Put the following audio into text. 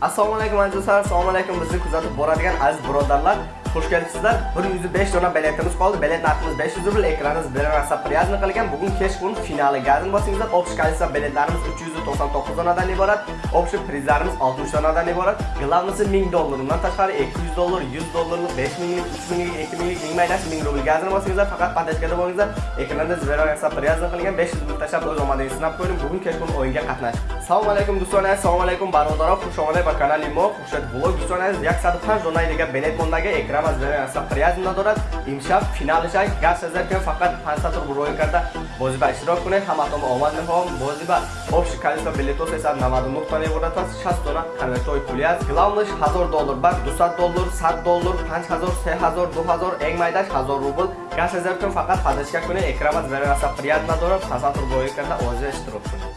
Assalomu alaykum azizlar, assalomu alaykum bizni kuzatib boradigan aziz birodarlar. Xush kelibsizlar. 105 dona biletimiz qoldi. Bilet narximiz 500 rubl, ekraningiz bilan rasa priyazni qilgan. Bugun kechqurun finali gazini bosingizda Общий количество biletlarimiz 399 donadan iborat. Общий prizlarimiz 60 donadan iborat. Главныйsi 1000 dollar. Undan tashqari 200 dollar, 100 dollarlik, 5000 lik, 3000 lik, 2000 lik, 1000 maydash 1000 rubl gazini bosingizlar. Faqat patashkada bo'lingizlar. Ekraningiz bilan rasa priyazni qilgan 500 rubl tashlab o'z omadingizni sinab ko'ring. Bugun kechqurun o'yinga qatnashing. Assalomu alaykum do'stlar, assalomu alaykum barodaroq. Xush omадед ба канали мо. Хушед блог до'стон аз 105 дона дига билет мондаги экран аз берен аса приязм надорад. Имшаб финалиш ай газ азар ки фақат 500 рубл роя карда бозӣ ба иштирок кунед. Ҳаматон омад мехоҳам. Бозӣ ба общий количество билетов 399 тона иборат аст. 60 дона конвертои пули аст. Главныш 1000 доллар, бар 200 доллар, 100 доллар, 5000, 3000, 2000, эң майдаш 1000 рубл. Газ азар ки фақат падашка кунед. Экран аз берен аса приязм надорад. 500 рубл роя карда бозӣ иштирок кунед.